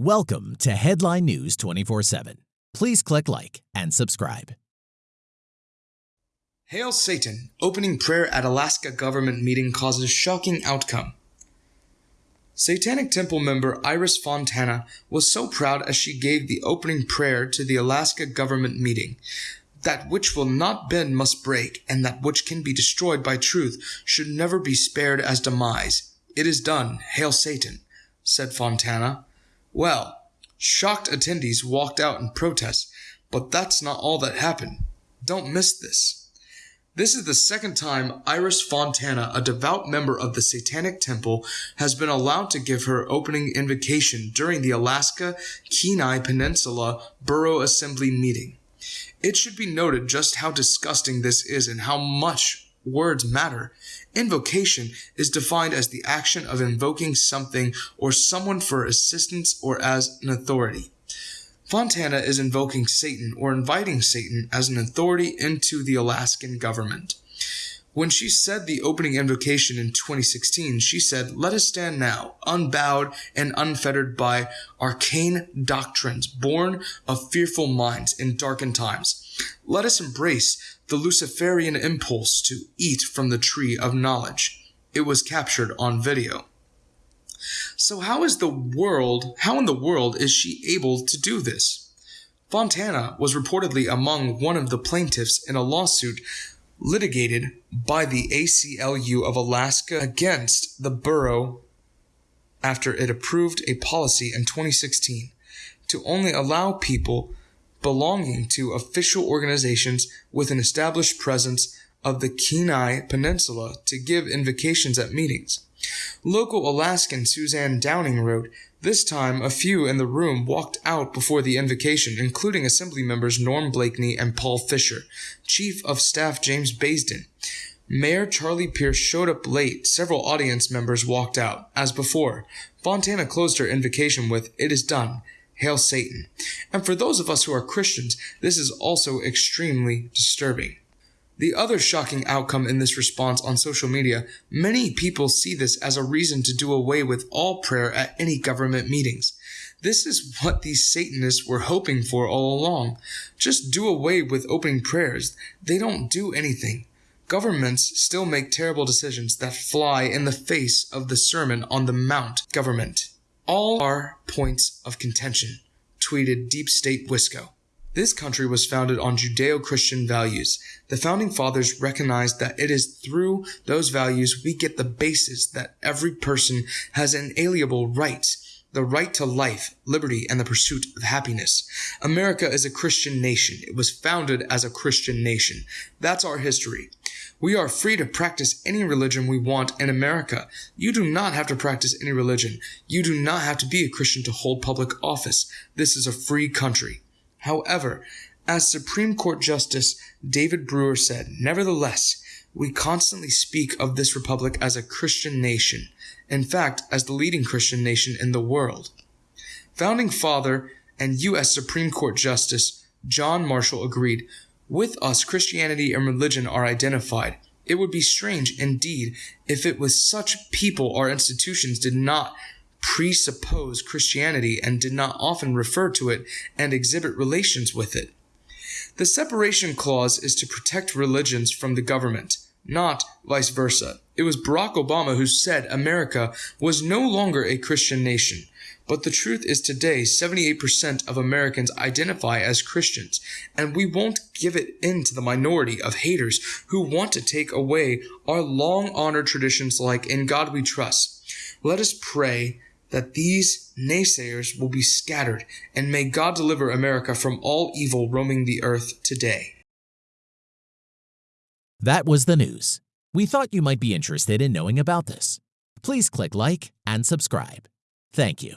Welcome to Headline News 24 7. Please click like and subscribe. Hail Satan! Opening prayer at Alaska government meeting causes shocking outcome. Satanic Temple member Iris Fontana was so proud as she gave the opening prayer to the Alaska government meeting. That which will not bend must break, and that which can be destroyed by truth should never be spared as demise. It is done. Hail Satan! said Fontana. Well, shocked attendees walked out in protest, but that's not all that happened. Don't miss this. This is the second time Iris Fontana, a devout member of the Satanic Temple, has been allowed to give her opening invocation during the Alaska Kenai Peninsula Borough Assembly meeting. It should be noted just how disgusting this is and how much words matter. Invocation is defined as the action of invoking something or someone for assistance or as an authority. Fontana is invoking Satan or inviting Satan as an authority into the Alaskan government. When she said the opening invocation in 2016, she said, Let us stand now, unbowed and unfettered by arcane doctrines, born of fearful minds in darkened times. Let us embrace the Luciferian impulse to eat from the tree of knowledge. It was captured on video. So how is the world, how in the world is she able to do this? Fontana was reportedly among one of the plaintiffs in a lawsuit litigated by the ACLU of Alaska against the borough after it approved a policy in 2016 to only allow people belonging to official organizations with an established presence of the Kenai Peninsula to give invocations at meetings. Local Alaskan Suzanne Downing wrote, This time a few in the room walked out before the invocation, including Assembly members Norm Blakeley and Paul Fisher, Chief of Staff James Baisden. Mayor Charlie Pierce showed up late. Several audience members walked out. As before, Fontana closed her invocation with, It is done. Hail Satan. And for those of us who are Christians, this is also extremely disturbing. The other shocking outcome in this response on social media, many people see this as a reason to do away with all prayer at any government meetings. This is what these Satanists were hoping for all along. Just do away with opening prayers. They don't do anything. Governments still make terrible decisions that fly in the face of the Sermon on the Mount government. All are points of contention, tweeted Deep State Wisco. This country was founded on Judeo Christian values. The founding fathers recognized that it is through those values we get the basis that every person has an inalienable rights the right to life, liberty, and the pursuit of happiness. America is a Christian nation. It was founded as a Christian nation. That's our history. We are free to practice any religion we want in America. You do not have to practice any religion. You do not have to be a Christian to hold public office. This is a free country. However, as Supreme Court Justice David Brewer said, nevertheless, we constantly speak of this republic as a Christian nation, in fact, as the leading Christian nation in the world. Founding Father and U.S. Supreme Court Justice John Marshall agreed with us, Christianity and religion are identified. It would be strange indeed if it was such people or institutions did not presuppose Christianity and did not often refer to it and exhibit relations with it. The separation clause is to protect religions from the government, not vice versa. It was Barack Obama who said America was no longer a Christian nation. But the truth is today, 78% of Americans identify as Christians, and we won't give it in to the minority of haters who want to take away our long honored traditions like In God We Trust. Let us pray that these naysayers will be scattered, and may God deliver America from all evil roaming the earth today. That was the news. We thought you might be interested in knowing about this. Please click like and subscribe. Thank you.